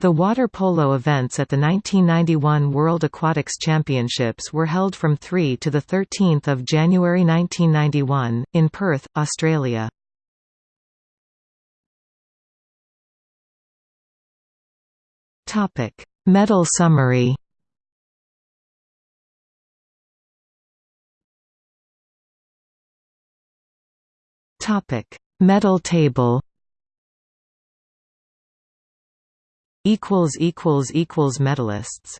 The water polo events at the 1991 World Aquatics Championships were held from 3 to 13 January 1991, in Perth, Australia. Medal summary Medal table equals equals equals medalists